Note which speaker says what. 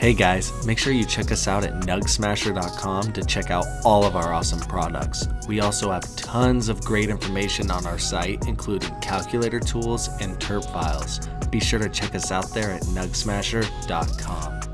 Speaker 1: Hey guys, make sure you check us out at nugsmasher.com to check out all of our awesome products. We also have tons of great information on our site, including calculator tools and terp files. Be sure to check us out there at nugsmasher.com.